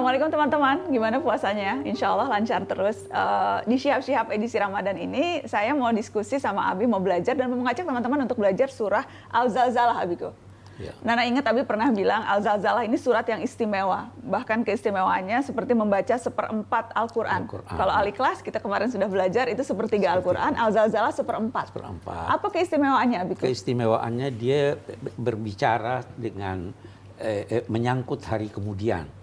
Assalamualaikum teman-teman, gimana puasanya? Insya Allah lancar terus. Uh, di Syihab-Syihab edisi Ramadan ini, saya mau diskusi sama Abi, mau belajar dan mau mengajak teman-teman untuk belajar surah Al-Zalzalah, Abiku. Ya. Nana ingat Abi pernah bilang Al-Zalzalah ini surat yang istimewa. Bahkan keistimewaannya seperti membaca seperempat Al-Quran. Al Kalau ahli kelas kita kemarin sudah belajar itu sepertiga Al-Quran, Al-Zalzalah seperempat. seperempat. Apa keistimewaannya Abi? Keistimewaannya dia berbicara dengan eh, eh, menyangkut hari kemudian.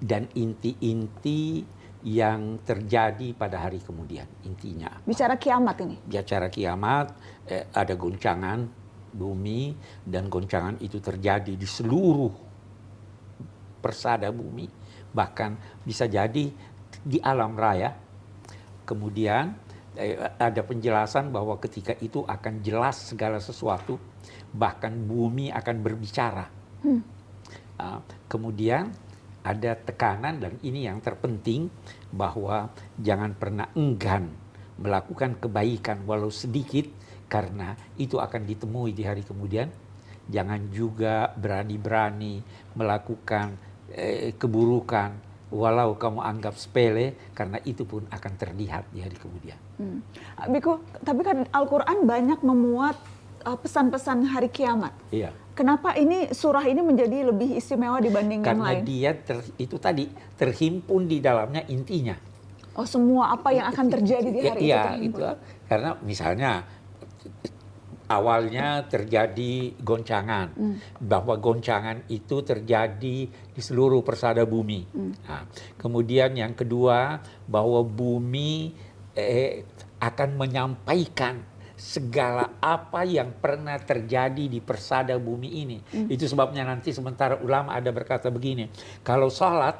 Dan inti-inti yang terjadi pada hari kemudian intinya. Bicara kiamat ini. Bicara kiamat eh, ada goncangan bumi dan goncangan itu terjadi di seluruh persada bumi bahkan bisa jadi di alam raya. Kemudian eh, ada penjelasan bahwa ketika itu akan jelas segala sesuatu bahkan bumi akan berbicara. Hmm. Uh, kemudian ada tekanan dan ini yang terpenting bahwa jangan pernah enggan melakukan kebaikan walau sedikit karena itu akan ditemui di hari kemudian. Jangan juga berani-berani melakukan eh, keburukan walau kamu anggap sepele karena itu pun akan terlihat di hari kemudian. Hmm. Biku, tapi kan Al-Qur'an banyak memuat eh, pesan-pesan hari kiamat. Iya Kenapa ini surah ini menjadi lebih istimewa dibanding Karena yang lain? Karena dia ter, itu tadi terhimpun di dalamnya intinya. Oh semua apa yang akan terjadi di hari ya, itu? Iya, itu karena misalnya awalnya terjadi goncangan, hmm. bahwa goncangan itu terjadi di seluruh persada bumi. Hmm. Nah, kemudian yang kedua bahwa bumi eh, akan menyampaikan segala apa yang pernah terjadi di persada bumi ini. Hmm. Itu sebabnya nanti sementara ulama ada berkata begini, kalau sholat,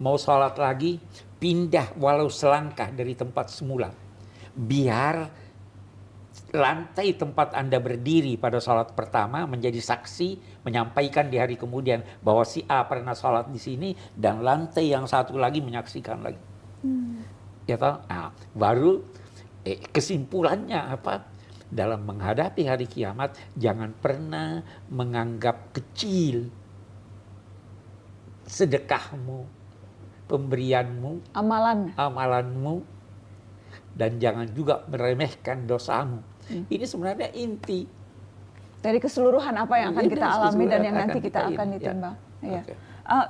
mau sholat lagi, pindah walau selangkah dari tempat semula. Biar lantai tempat Anda berdiri pada sholat pertama menjadi saksi menyampaikan di hari kemudian bahwa si A pernah sholat di sini dan lantai yang satu lagi menyaksikan lagi. Hmm. Ya toh? Nah, baru eh, kesimpulannya apa? Dalam menghadapi hari kiamat, jangan pernah menganggap kecil sedekahmu, pemberianmu, amalan, amalanmu, dan jangan juga meremehkan dosamu. Hmm. Ini sebenarnya inti dari keseluruhan apa yang akan kita alami dan yang nanti kita, kita akan ditimbang. Ya. Okay. Uh,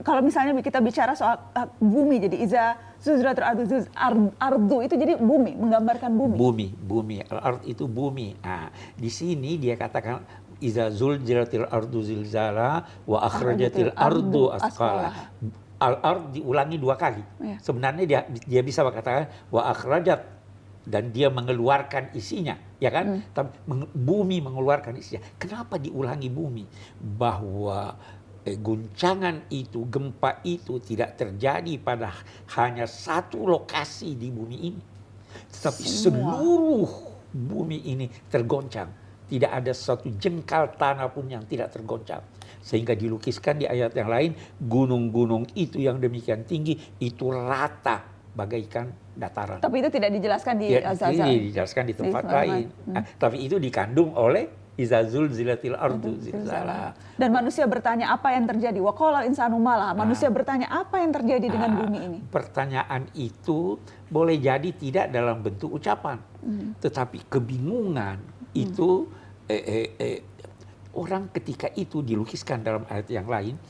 kalau misalnya kita bicara soal uh, bumi jadi iza zuzratul ardu zuz, ardu itu jadi bumi menggambarkan bumi. Bumi bumi ard itu bumi. Nah di sini dia katakan iza zulzilatil ardu zilzala wa akhrajatil ardu asqala al ard diulangi dua kali. Ya. sebenarnya dia dia bisa katakan wa akhrajat. Dan dia mengeluarkan isinya ya kan? Hmm. tapi bumi mengeluarkan isinya. Kenapa diulangi bumi? Bahwa guncangan itu, gempa itu tidak terjadi pada hanya satu lokasi di bumi ini. Tetapi seluruh bumi ini tergoncang. Tidak ada satu jengkal tanah pun yang tidak tergoncang. Sehingga dilukiskan di ayat yang lain, gunung-gunung itu yang demikian tinggi, itu rata bagaikan dataran. Tapi itu tidak dijelaskan di ya, Azazal. Ini dijelaskan di tempat lain. Hmm. Nah, tapi itu dikandung oleh Izazul zilatil ardu zilzala. Dan manusia bertanya apa yang terjadi? Waqala insanu malah. Manusia nah, bertanya apa yang terjadi nah, dengan bumi ini? Pertanyaan itu boleh jadi tidak dalam bentuk ucapan. Hmm. Tetapi kebingungan hmm. itu eh, eh, eh, orang ketika itu dilukiskan dalam ayat yang lain,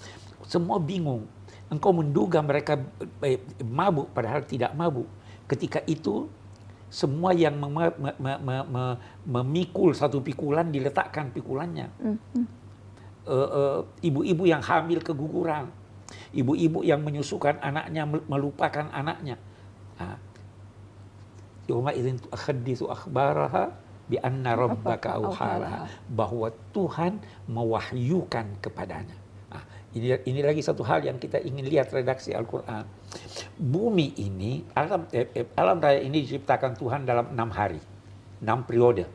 semua bingung. Engkau menduga mereka eh, mabuk padahal tidak mabuk. Ketika itu semua yang mem mem mem mem memikul satu pikulan diletakkan pikulannya. Mm -hmm. Ibu-ibu yang hamil keguguran, ibu-ibu yang menyusukan anaknya melupakan anaknya. Yoma idin tuakhadithu akhbaraha bi anna rabbaka auhalaha bahwa Tuhan mewahyukan kepadanya. Ini, ini lagi satu hal yang kita ingin lihat redaksi Al-Quran. Bumi ini, alam, eh, eh, alam raya ini diciptakan Tuhan dalam enam hari, enam periode.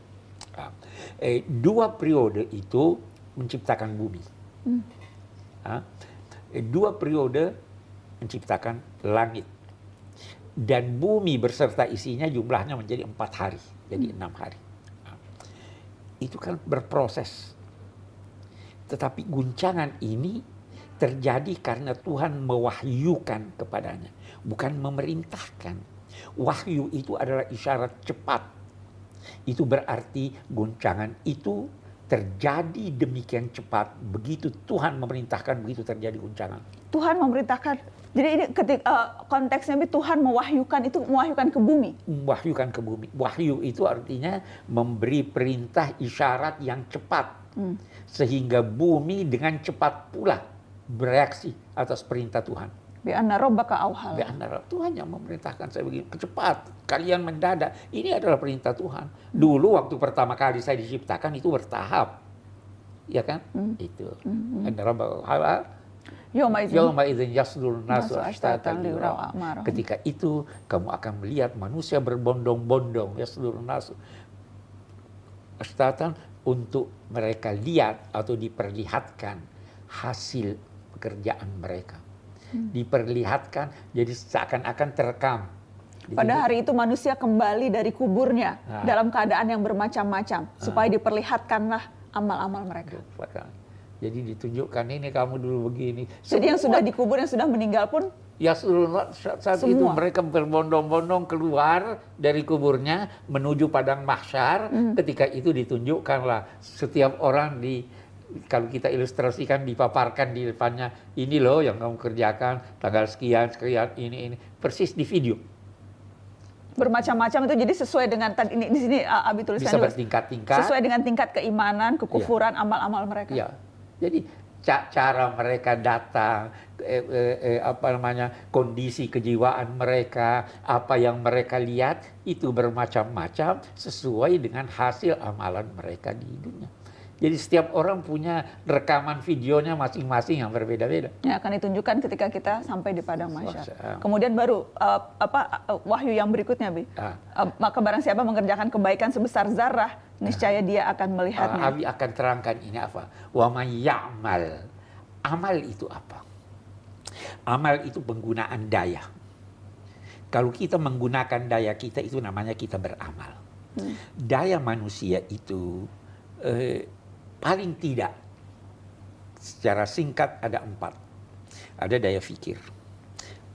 Ah, eh, dua periode itu menciptakan bumi. Hmm. Ah, eh, dua periode menciptakan langit. Dan bumi berserta isinya jumlahnya menjadi empat hari, jadi hmm. enam hari. Ah, itu kan berproses. Tetapi guncangan ini terjadi karena Tuhan mewahyukan kepadanya, bukan memerintahkan. Wahyu itu adalah isyarat cepat. Itu berarti goncangan itu terjadi demikian cepat. Begitu Tuhan memerintahkan, begitu terjadi goncangan. Tuhan memerintahkan. Jadi ini ketik uh, konteksnya Tuhan mewahyukan itu mewahyukan ke bumi. Mewahyukan ke bumi. Wahyu itu artinya memberi perintah isyarat yang cepat. Hmm. Sehingga bumi dengan cepat pula bereaksi atas perintah Tuhan. Bi anna rabbaka auhal. Bi anna Tuhan yang memerintahkan saya begini, cepat, kalian mendadak. Ini adalah perintah Tuhan. Dulu waktu pertama kali saya diciptakan itu bertahap. Ya kan? Hmm. Itu. Hmm. Anna rabbaka auhal. Yawma idzin yasdurun nasu ashtatan Ketika itu kamu akan melihat manusia berbondong-bondong yasdurun nasu ashtatan untuk mereka lihat atau diperlihatkan hasil pekerjaan mereka. Hmm. Diperlihatkan jadi seakan-akan terekam. Pada hari itu manusia kembali dari kuburnya nah. dalam keadaan yang bermacam-macam nah. supaya diperlihatkanlah amal-amal mereka. Jadi ditunjukkan ini kamu dulu begini. Jadi yang sudah dikubur yang sudah meninggal pun Ya saat Semua. itu mereka berbondong-bondong keluar dari kuburnya menuju padang mahsyar. Hmm. Ketika itu ditunjukkanlah setiap orang di kalau kita ilustrasikan dipaparkan di depannya ini loh yang kamu kerjakan tanggal sekian sekian ini ini. Persis di video. Bermacam-macam itu jadi sesuai dengan tadi ini di sini Abi tuliskan bisa bertingkat-tingkat. Sesuai dengan tingkat keimanan kekufuran iya. amal-amal ya. mereka. Ya jadi cara mereka datang eh, eh, eh, apa namanya kondisi kejiwaan mereka apa yang mereka lihat itu bermacam-macam sesuai dengan hasil amalan mereka di dunia jadi setiap orang punya rekaman videonya masing-masing yang berbeda-beda. Ya akan ditunjukkan ketika kita sampai di padang mahsyar. Kemudian baru uh, apa uh, wahyu yang berikutnya, Bi. Ah. Uh, maka barang siapa mengerjakan kebaikan sebesar zarah, niscaya ah. dia akan melihatnya. Uh, Abi akan terangkan ini apa? Wa ya'mal. Amal itu apa? Amal itu penggunaan daya. Kalau kita menggunakan daya kita itu namanya kita beramal. Hmm. Daya manusia itu eh, paling tidak secara singkat ada empat. Ada daya fikir,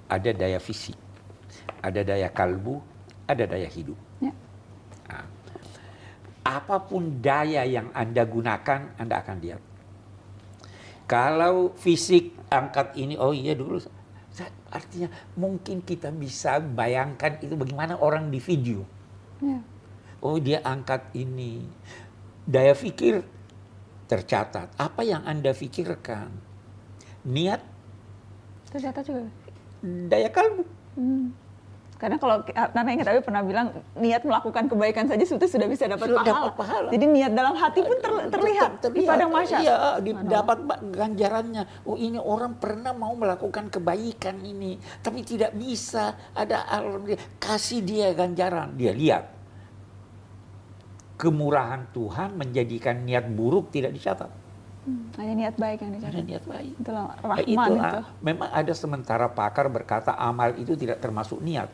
ada daya fisik, ada daya kalbu, ada daya hidup. Ya. Nah, apa pun daya yang Anda gunakan, Anda akan lihat. Kalau fisik angkat ini, oh iya dulu, artinya mungkin kita bisa bayangkan itu bagaimana orang di video. Ya. Oh dia angkat ini. Daya fikir tercatat. Apa yang Anda pikirkan? Niat? Tercatat juga. Daya kalbu. Hmm. Karena kalau Nana ingat tapi pernah bilang niat melakukan kebaikan saja sudah sudah bisa dapat sudah pahala. Dapat pahala. Jadi niat dalam hati pun ter, terlihat, ter, terlihat di padang masyarakat. Iya, di, dapat ganjarannya. Oh ini orang pernah mau melakukan kebaikan ini, tapi tidak bisa. Ada kasih dia ganjaran, dia lihat kemurahan Tuhan menjadikan niat buruk tidak dicatat. Hmm, hanya niat baik yang dicatat. Hanya niat baik. Itulah rahman itu. itu. Memang ada sementara pakar berkata amal itu tidak termasuk niat.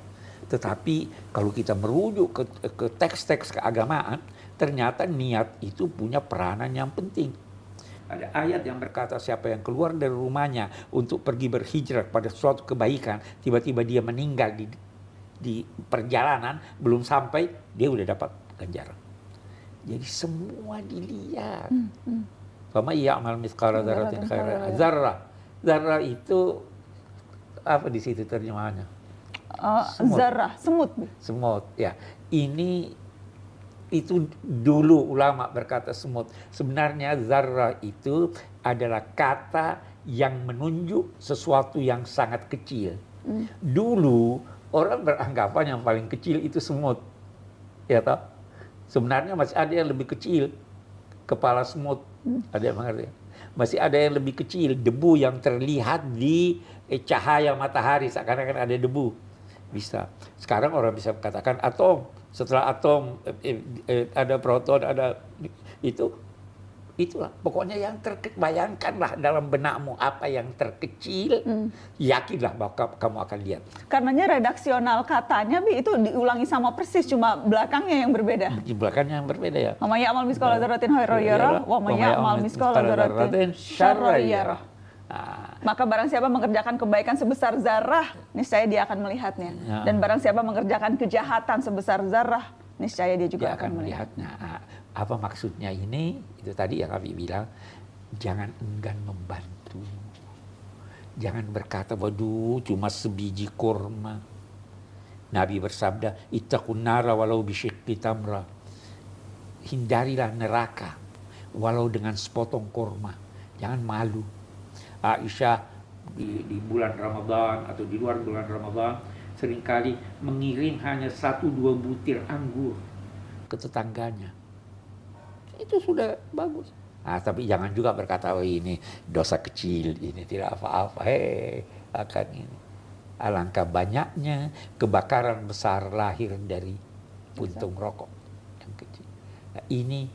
Tetapi kalau kita merujuk ke, ke teks-teks keagamaan, ternyata niat itu punya peranan yang penting. Ada ayat yang berkata siapa yang keluar dari rumahnya untuk pergi berhijrah pada suatu kebaikan, tiba-tiba dia meninggal di, di perjalanan, belum sampai, dia udah dapat ganjaran. Jadi semua dilihat. Hmm, hmm. Fama iya amal miskara dzarratin khairan zarrah. Zarrah itu apa di situ terjemahannya? Uh, semut. Zarrah, semut. Semut, ya. Ini itu dulu ulama berkata semut. Sebenarnya zarrah itu adalah kata yang menunjuk sesuatu yang sangat kecil. Hmm. Dulu orang beranggapan yang paling kecil itu semut. Ya toh? Sebenarnya masih ada yang lebih kecil, kepala semut, ada yang mengerti. Masih ada yang lebih kecil, debu yang terlihat di eh, cahaya matahari, seakan-akan ada debu. Bisa. Sekarang orang bisa katakan atom. Setelah atom eh, eh, ada proton, ada itu itulah pokoknya yang terbayangkanlah dalam benakmu apa yang terkecil hmm. yakinlah bahwa kamu akan lihat. Karenanya redaksional katanya bi itu diulangi sama persis cuma belakangnya yang berbeda. Di belakangnya yang berbeda ya. Wa may amal miskala dzarratin khairan yarah wa may amal miskala dzarratin syarran yarah nah Maka barang siapa mengerjakan kebaikan sebesar zarah, niscaya dia akan melihatnya. Ya. Dan barang siapa mengerjakan kejahatan sebesar zarah, niscaya dia juga dia akan, akan melihat. melihatnya. Ah, Apa maksudnya ini? Itu tadi yang kami bilang, jangan enggan membantu. Jangan berkata, waduh cuma sebiji kurma. Nabi bersabda, ittaqun nara walau bisyikki tamra. Hindarilah neraka, walau dengan sepotong kurma. Jangan malu. Aisyah di, di bulan Ramadan atau di luar bulan Ramadan sering kali mengirim hanya satu dua butir anggur ke tetangganya. Itu sudah bagus. Nah, tapi jangan juga berkata, oh ini dosa kecil, ini tidak apa-apa. Hei, akan ini. Alangkah banyaknya kebakaran besar lahir dari puntung rokok yang kecil. Nah, ini,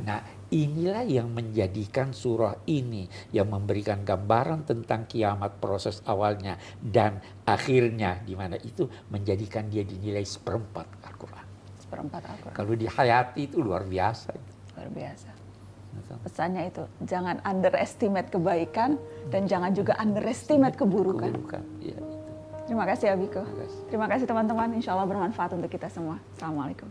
nah, inilah yang menjadikan surah ini yang memberikan gambaran tentang kiamat proses awalnya dan akhirnya di mana itu menjadikan dia dinilai seperempat Al-Quran. Seperempat Al-Quran. Kalau dihayati itu luar biasa. Luar biasa. Pesannya itu, jangan underestimate kebaikan dan jangan juga underestimate keburukan. Keburukan. Ya, itu. Terima kasih Abiko. Terima kasih. Terima kasih teman-teman. Insya Allah bermanfaat untuk kita semua. Assalamualaikum.